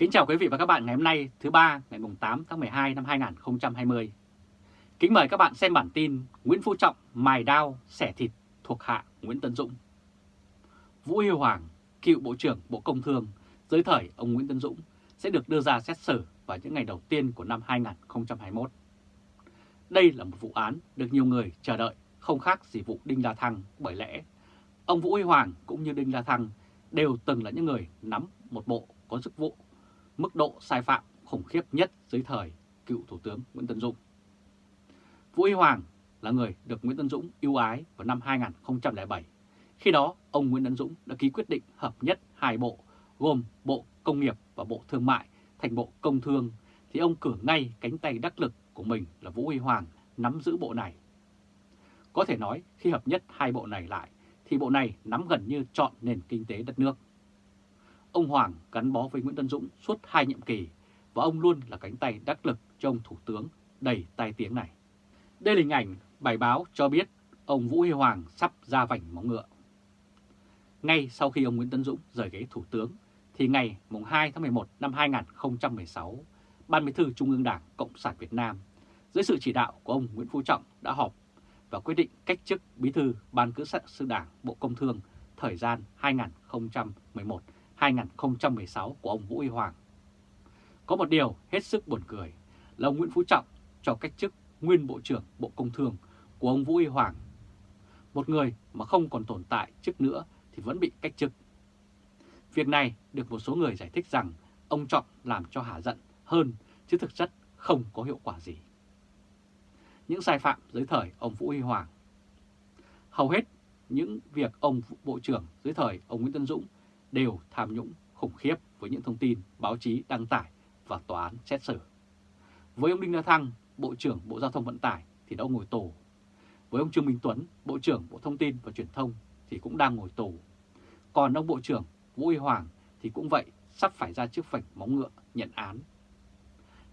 Kính chào quý vị và các bạn ngày hôm nay thứ ba ngày 8 tháng 12 năm 2020. Kính mời các bạn xem bản tin Nguyễn Phú Trọng mài đao xẻ thịt thuộc hạ Nguyễn Tân Dũng. Vũ Huy Hoàng, cựu Bộ trưởng Bộ Công Thương, dưới thời ông Nguyễn Tân Dũng sẽ được đưa ra xét xử vào những ngày đầu tiên của năm 2021. Đây là một vụ án được nhiều người chờ đợi không khác gì vụ Đinh La Thăng bởi lẽ ông Vũ Huy Hoàng cũng như Đinh La Thăng đều từng là những người nắm một bộ có chức vụ mức độ sai phạm khủng khiếp nhất dưới thời cựu Thủ tướng Nguyễn Tân Dũng. Vũ Huy Hoàng là người được Nguyễn Tân Dũng ưu ái vào năm 2007. Khi đó, ông Nguyễn Tân Dũng đã ký quyết định hợp nhất hai bộ, gồm Bộ Công nghiệp và Bộ Thương mại thành Bộ Công Thương, thì ông cử ngay cánh tay đắc lực của mình là Vũ Huy Hoàng nắm giữ bộ này. Có thể nói khi hợp nhất hai bộ này lại, thì bộ này nắm gần như chọn nền kinh tế đất nước. Ông Hoàng gắn bó với Nguyễn Tân Dũng suốt hai nhiệm kỳ và ông luôn là cánh tay đắc lực cho ông Thủ tướng đầy tai tiếng này. Đây là hình ảnh bài báo cho biết ông Vũ Huy Hoàng sắp ra vành móng ngựa. Ngay sau khi ông Nguyễn Tân Dũng rời ghế Thủ tướng, thì ngày 2 tháng 11 năm 2016, Ban Bí thư Trung ương Đảng Cộng sản Việt Nam dưới sự chỉ đạo của ông Nguyễn Phú Trọng đã họp và quyết định cách chức Bí thư Ban Cứ sự Đảng Bộ Công Thương thời gian 2011 2016 của ông Vũ Huy Hoàng. Có một điều hết sức buồn cười là ông Nguyễn Phú Trọng cho cách chức nguyên Bộ trưởng Bộ Công Thương của ông Vũ Huy Hoàng. Một người mà không còn tồn tại chức nữa thì vẫn bị cách chức. Việc này được một số người giải thích rằng ông Trọng làm cho hả giận hơn, chứ thực chất không có hiệu quả gì. Những sai phạm dưới thời ông Vũ Huy Hoàng Hầu hết những việc ông Bộ trưởng dưới thời ông Nguyễn Tân Dũng đều tham nhũng khủng khiếp với những thông tin báo chí đăng tải và tòa án xét xử. Với ông Đinh La Thăng, Bộ trưởng Bộ Giao thông Vận tải thì đã ngồi tù. Với ông Trương Minh Tuấn, Bộ trưởng Bộ Thông tin và Truyền thông thì cũng đang ngồi tù. Còn ông Bộ trưởng Vũ Huy Hoàng thì cũng vậy, sắp phải ra trước vạch móng ngựa nhận án.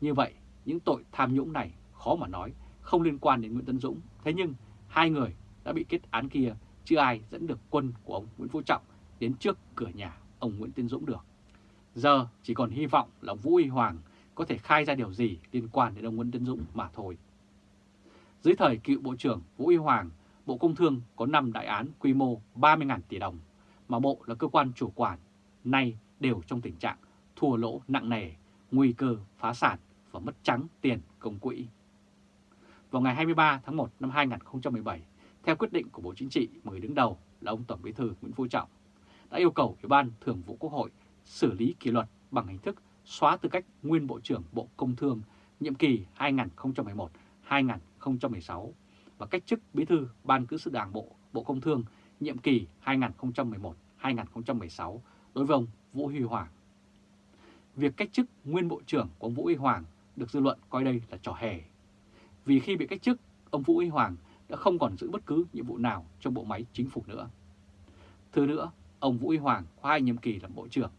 Như vậy, những tội tham nhũng này khó mà nói, không liên quan đến Nguyễn Tân Dũng. Thế nhưng, hai người đã bị kết án kia, chưa ai dẫn được quân của ông Nguyễn Phú Trọng đến trước cửa nhà ông Nguyễn Tiến Dũng được. Giờ chỉ còn hy vọng là Vũ Huy Hoàng có thể khai ra điều gì liên quan đến ông Nguyễn Tiến Dũng mà thôi. Dưới thời cựu Bộ trưởng Vũ Huy Hoàng, Bộ Công Thương có 5 đại án quy mô 30.000 tỷ đồng, mà Bộ là cơ quan chủ quản, nay đều trong tình trạng thua lỗ nặng nề, nguy cơ phá sản và mất trắng tiền công quỹ. Vào ngày 23 tháng 1 năm 2017, theo quyết định của Bộ Chính trị, người đứng đầu là ông Tổng Bí thư Nguyễn Phú Trọng, đã yêu cầu Ủy ban Thường vụ Quốc hội xử lý kỷ luật bằng hình thức xóa tư cách nguyên Bộ trưởng Bộ Công Thương nhiệm kỳ 2011-2016 và cách chức Bí thư Ban Cử sự Đảng Bộ Bộ Công Thương nhiệm kỳ 2011-2016 đối với ông Vũ Huy Hoàng. Việc cách chức nguyên Bộ trưởng của ông Vũ Huy Hoàng được dư luận coi đây là trò hề. Vì khi bị cách chức, ông Vũ Huy Hoàng đã không còn giữ bất cứ nhiệm vụ nào trong bộ máy chính phủ nữa. Thứ nữa, ông Vũ Huy Hoàng có hai nhiệm kỳ làm Bộ trưởng.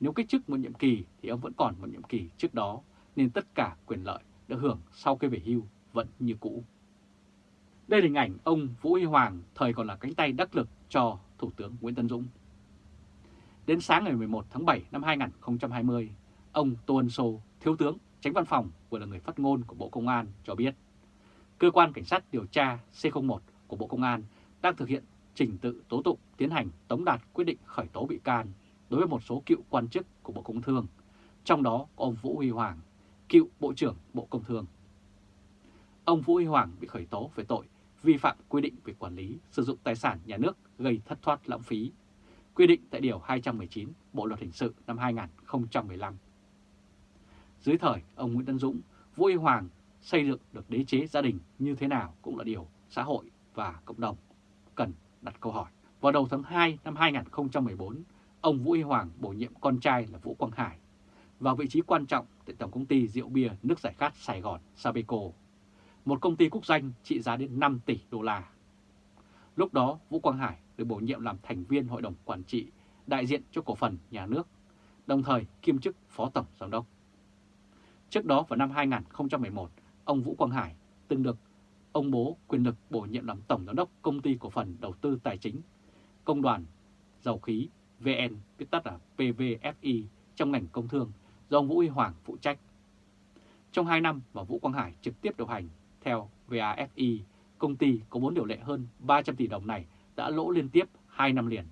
Nếu cách chức một nhiệm kỳ thì ông vẫn còn một nhiệm kỳ trước đó, nên tất cả quyền lợi được hưởng sau khi về hưu vẫn như cũ. Đây là hình ảnh ông Vũ Huy Hoàng thời còn là cánh tay đắc lực cho Thủ tướng Nguyễn Tân Dũng. Đến sáng ngày 11 tháng 7 năm 2020, ông Tô Ân Sô, Thiếu tướng, tránh văn phòng vừa là người phát ngôn của Bộ Công an cho biết, Cơ quan Cảnh sát điều tra C01 của Bộ Công an đang thực hiện trình tự tố tụng tiến hành tống đạt quyết định khởi tố bị can đối với một số cựu quan chức của Bộ Công Thương, trong đó có ông Vũ Huy Hoàng, cựu Bộ trưởng Bộ Công Thương. Ông Vũ Huy Hoàng bị khởi tố về tội vi phạm quy định về quản lý sử dụng tài sản nhà nước gây thất thoát lãng phí, quy định tại Điều 219 Bộ Luật Hình sự năm 2015. Dưới thời ông Nguyễn Tân Dũng, Vũ Huy Hoàng xây dựng được đế chế gia đình như thế nào cũng là điều xã hội và cộng đồng cần đặt câu hỏi. Vào đầu tháng 2 năm 2014, ông Vũ Huy Hoàng bổ nhiệm con trai là Vũ Quang Hải vào vị trí quan trọng tại Tổng công ty rượu bia nước giải khát Sài Gòn Sabeco, một công ty quốc doanh trị giá đến 5 tỷ đô la. Lúc đó Vũ Quang Hải được bổ nhiệm làm thành viên hội đồng quản trị đại diện cho cổ phần nhà nước, đồng thời kiêm chức phó tổng giám đốc. Trước đó vào năm 2011, ông Vũ Quang Hải từng được ông bố quyền lực bổ nhiệm làm Tổng Giám đốc Công ty Cổ phần Đầu tư Tài chính, Công đoàn Dầu khí VN, viết tắt là PVFI trong ngành công thương, do ông Vũ Huy Hoàng phụ trách. Trong 2 năm mà Vũ Quang Hải trực tiếp điều hành, theo VAFI, công ty có vốn điều lệ hơn 300 tỷ đồng này đã lỗ liên tiếp 2 năm liền.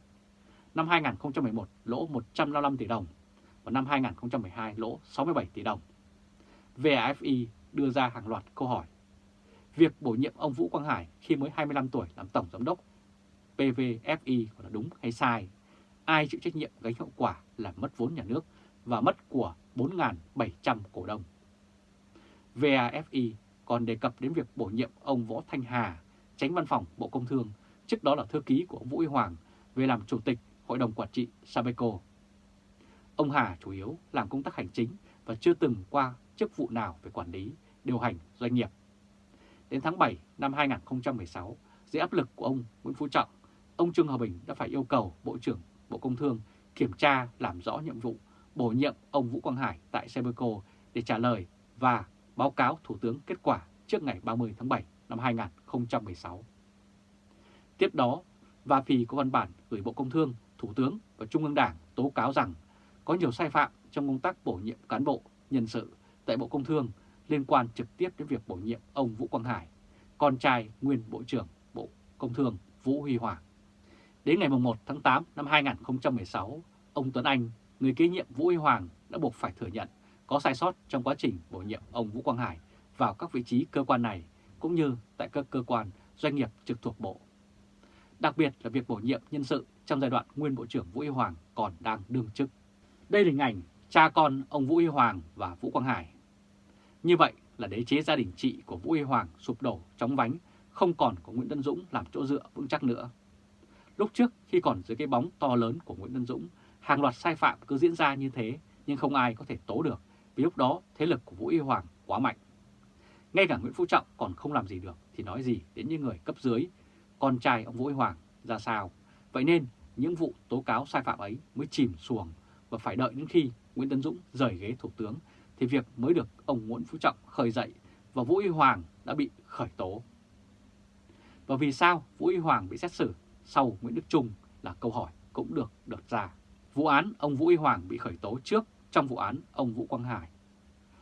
Năm 2011 lỗ 155 tỷ đồng và năm 2012 lỗ 67 tỷ đồng. VAFI đưa ra hàng loạt câu hỏi. Việc bổ nhiệm ông Vũ Quang Hải khi mới 25 tuổi làm tổng giám đốc PVFI là đúng hay sai? Ai chịu trách nhiệm gánh hậu quả là mất vốn nhà nước và mất của 4.700 cổ đông? VAFI còn đề cập đến việc bổ nhiệm ông Võ Thanh Hà, tránh văn phòng Bộ Công Thương, trước đó là thư ký của ông Vũ Huy Hoàng, về làm chủ tịch Hội đồng Quản trị Sabeco. Ông Hà chủ yếu làm công tác hành chính và chưa từng qua chức vụ nào về quản lý, điều hành doanh nghiệp. Đến tháng 7 năm 2016, dưới áp lực của ông Nguyễn Phú Trọng, ông Trương Hòa Bình đã phải yêu cầu Bộ trưởng Bộ Công Thương kiểm tra làm rõ nhiệm vụ bổ nhiệm ông Vũ Quang Hải tại Sebeco để trả lời và báo cáo Thủ tướng kết quả trước ngày 30 tháng 7 năm 2016. Tiếp đó, và Phì có văn bản gửi Bộ Công Thương, Thủ tướng và Trung ương Đảng tố cáo rằng có nhiều sai phạm trong công tác bổ nhiệm cán bộ, nhân sự tại Bộ Công Thương liên quan trực tiếp đến việc bổ nhiệm ông Vũ Quang Hải, con trai nguyên Bộ trưởng Bộ Công Thương Vũ Huy Hoàng. Đến ngày 1 tháng 8 năm 2016, ông Tuấn Anh, người kế nhiệm Vũ Huy Hoàng đã buộc phải thừa nhận có sai sót trong quá trình bổ nhiệm ông Vũ Quang Hải vào các vị trí cơ quan này cũng như tại các cơ quan doanh nghiệp trực thuộc Bộ. Đặc biệt là việc bổ nhiệm nhân sự trong giai đoạn nguyên Bộ trưởng Vũ Huy Hoàng còn đang đương chức. Đây là hình ảnh cha con ông Vũ Huy Hoàng và Vũ Quang Hải. Như vậy là đế chế gia đình trị của Vũ Huy Hoàng sụp đổ chóng vánh, không còn có Nguyễn Tân Dũng làm chỗ dựa vững chắc nữa. Lúc trước khi còn dưới cái bóng to lớn của Nguyễn Tân Dũng, hàng loạt sai phạm cứ diễn ra như thế nhưng không ai có thể tố được vì lúc đó thế lực của Vũ Huy Hoàng quá mạnh. Ngay cả Nguyễn Phú Trọng còn không làm gì được thì nói gì đến những người cấp dưới, con trai ông Vũ Huy Hoàng ra sao. Vậy nên những vụ tố cáo sai phạm ấy mới chìm xuồng và phải đợi đến khi Nguyễn Tấn Dũng rời ghế thủ tướng thì việc mới được ông Nguyễn Phú Trọng khởi dậy và Vũ Y Hoàng đã bị khởi tố. Và vì sao Vũ Y Hoàng bị xét xử sau Nguyễn Đức Trung là câu hỏi cũng được đặt ra. Vụ án ông Vũ Y Hoàng bị khởi tố trước trong vụ án ông Vũ Quang Hải.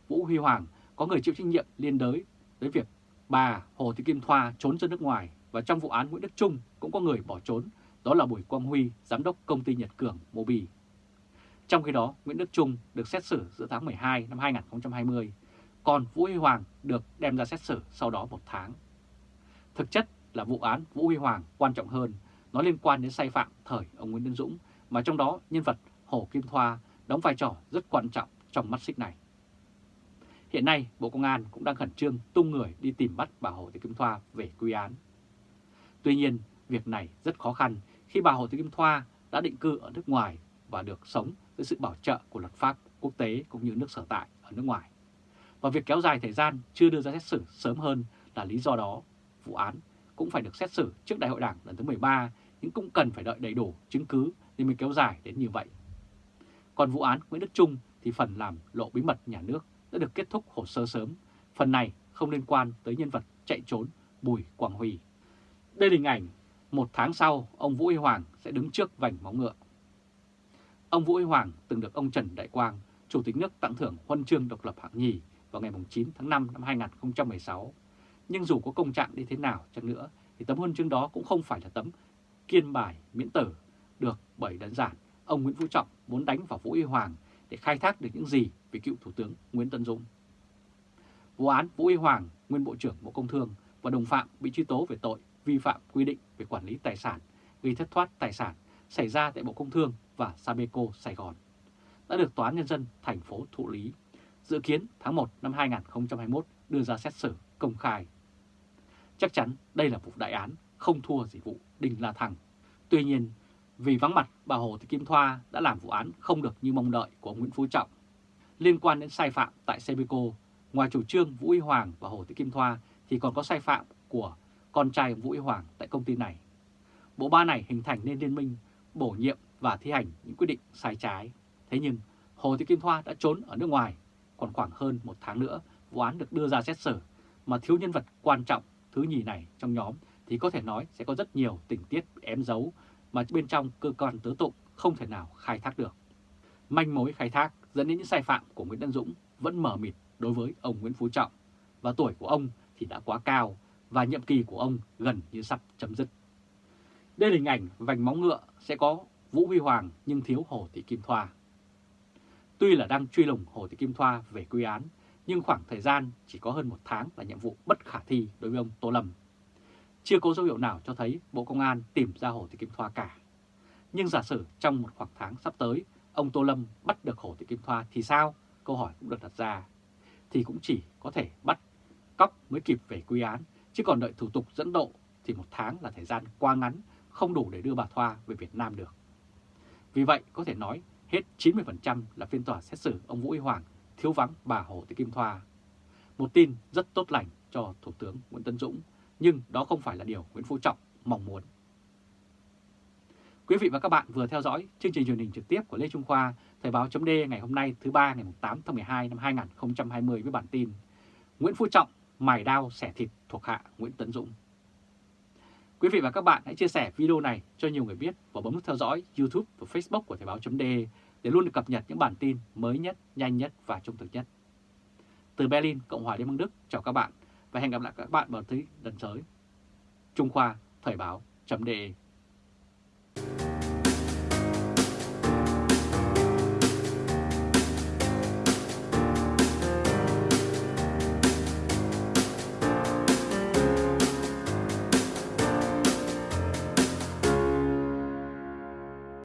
Vũ Huy Hoàng có người chịu trách nhiệm liên đới với việc bà Hồ Thị Kim Thoa trốn ra nước ngoài và trong vụ án Nguyễn Đức Trung cũng có người bỏ trốn, đó là Bùi Quang Huy, giám đốc công ty Nhật Cường Mobi. Trong khi đó, Nguyễn Đức Trung được xét xử giữa tháng 12 năm 2020, còn Vũ Huy Hoàng được đem ra xét xử sau đó một tháng. Thực chất là vụ án Vũ Huy Hoàng quan trọng hơn, nó liên quan đến sai phạm thời ông Nguyễn đức Dũng, mà trong đó nhân vật Hồ Kim Thoa đóng vai trò rất quan trọng trong mắt xích này. Hiện nay, Bộ Công an cũng đang khẩn trương tung người đi tìm bắt bà Hồ Thị Kim Thoa về quy án. Tuy nhiên, việc này rất khó khăn khi bà Hồ Thị Kim Thoa đã định cư ở nước ngoài và được sống với sự bảo trợ của luật pháp quốc tế cũng như nước sở tại ở nước ngoài. Và việc kéo dài thời gian chưa đưa ra xét xử sớm hơn là lý do đó. Vụ án cũng phải được xét xử trước Đại hội Đảng lần thứ 13 nhưng cũng cần phải đợi đầy đủ chứng cứ nên mới kéo dài đến như vậy. Còn vụ án Nguyễn Đức Trung thì phần làm lộ bí mật nhà nước đã được kết thúc hồ sơ sớm. Phần này không liên quan tới nhân vật chạy trốn Bùi Quang Huy. Đây là hình ảnh một tháng sau, ông Vũ Huy Hoàng sẽ đứng trước vành móng ngựa. Ông Vũ Huy Hoàng từng được ông Trần Đại Quang, Chủ tịch nước tặng thưởng huân chương độc lập hạng nhì vào ngày 9 tháng 5 năm 2016. Nhưng dù có công trạng đi thế nào chăng nữa thì tấm huân chương đó cũng không phải là tấm kiên bài miễn tử được bởi đơn giản ông Nguyễn Phú Trọng muốn đánh vào Vũ Huy Hoàng để khai thác được những gì về cựu Thủ tướng Nguyễn Tân Dũng. Vụ án Vũ Huy Hoàng, nguyên Bộ trưởng Bộ Công Thương và đồng phạm bị truy tố về tội vi phạm quy định về quản lý tài sản, gây thất thoát tài sản xảy ra tại Bộ Công Thương và Sabeco Sài Gòn đã được Tòa án Nhân dân thành phố thụ lý, dự kiến tháng 1 năm 2021 đưa ra xét xử công khai. Chắc chắn đây là vụ đại án không thua gì vụ Đinh La Thăng. Tuy nhiên, vì vắng mặt bà Hồ Thị Kim Thoa đã làm vụ án không được như mong đợi của Nguyễn Phú Trọng. Liên quan đến sai phạm tại Sabeco, ngoài chủ trương Vũ Y Hoàng và Hồ Thị Kim Thoa thì còn có sai phạm của con trai Vũ Y Hoàng tại công ty này. Bộ ba này hình thành nên liên minh bổ nhiệm và thi hành những quyết định sai trái. Thế nhưng Hồ Thị Kim Thoa đã trốn ở nước ngoài, còn khoảng hơn một tháng nữa vụ án được đưa ra xét xử mà thiếu nhân vật quan trọng thứ nhì này trong nhóm thì có thể nói sẽ có rất nhiều tình tiết ém giấu mà bên trong cơ quan tố tụng không thể nào khai thác được. Manh mối khai thác dẫn đến những sai phạm của Nguyễn Đăng Dũng vẫn mờ mịt đối với ông Nguyễn Phú Trọng và tuổi của ông thì đã quá cao và nhiệm kỳ của ông gần như sắp chấm dứt. Đây là hình ảnh vành móng ngựa sẽ có Vũ Huy Hoàng nhưng thiếu Hồ Thị Kim Thoa. Tuy là đang truy lùng Hồ Thị Kim Thoa về quy án, nhưng khoảng thời gian chỉ có hơn một tháng là nhiệm vụ bất khả thi đối với ông Tô Lâm. Chưa có dấu hiệu nào cho thấy Bộ Công an tìm ra Hồ Thị Kim Thoa cả. Nhưng giả sử trong một khoảng tháng sắp tới, ông Tô Lâm bắt được Hồ Thị Kim Thoa thì sao? Câu hỏi cũng được đặt ra. Thì cũng chỉ có thể bắt cóc mới kịp về quy án, chứ còn đợi thủ tục dẫn độ thì một tháng là thời gian quá ngắn, không đủ để đưa bà Thoa về Việt Nam được. Vì vậy có thể nói hết 90% là phiên tòa xét xử ông Vũ Huy Hoàng thiếu vắng bà Hồ Thị Kim Thoa. Một tin rất tốt lành cho Thủ tướng Nguyễn Tân Dũng, nhưng đó không phải là điều Nguyễn Phú Trọng mong muốn. Quý vị và các bạn vừa theo dõi chương trình truyền hình trực tiếp của Lê Trung Khoa, Thời báo chấm ngày hôm nay thứ ba ngày 8 tháng 12 năm 2020 với bản tin Nguyễn Phú Trọng mài đao xẻ thịt thuộc hạ Nguyễn Tấn Dũng. Quý vị và các bạn hãy chia sẻ video này cho nhiều người biết và bấm nút theo dõi YouTube và Facebook của Thời báo.de để luôn được cập nhật những bản tin mới nhất, nhanh nhất và trung thực nhất. Từ Berlin, Cộng hòa Liên bang Đức, chào các bạn và hẹn gặp lại các bạn vào thứ lần tới. Trung Khoa, Thời báo.de